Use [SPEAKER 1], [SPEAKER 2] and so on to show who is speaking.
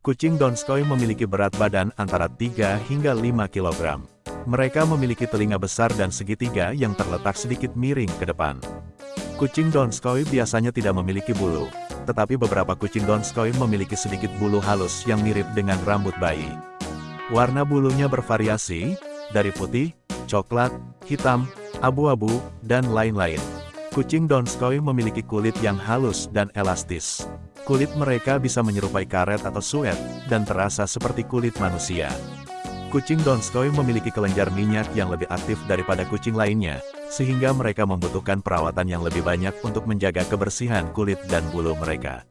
[SPEAKER 1] Kucing Donskoy memiliki berat badan antara 3 hingga 5 kg. Mereka memiliki telinga besar dan segitiga yang terletak sedikit miring ke depan. Kucing Donskoy biasanya tidak memiliki bulu, tetapi beberapa kucing Donskoy memiliki sedikit bulu halus yang mirip dengan rambut bayi. Warna bulunya bervariasi, dari putih, coklat, hitam, abu-abu, dan lain-lain. Kucing Donskoy memiliki kulit yang halus dan elastis. Kulit mereka bisa menyerupai karet atau suet, dan terasa seperti kulit manusia. Kucing Donskoy memiliki kelenjar minyak yang lebih aktif daripada kucing lainnya, sehingga mereka membutuhkan perawatan yang lebih banyak untuk menjaga kebersihan kulit dan bulu mereka.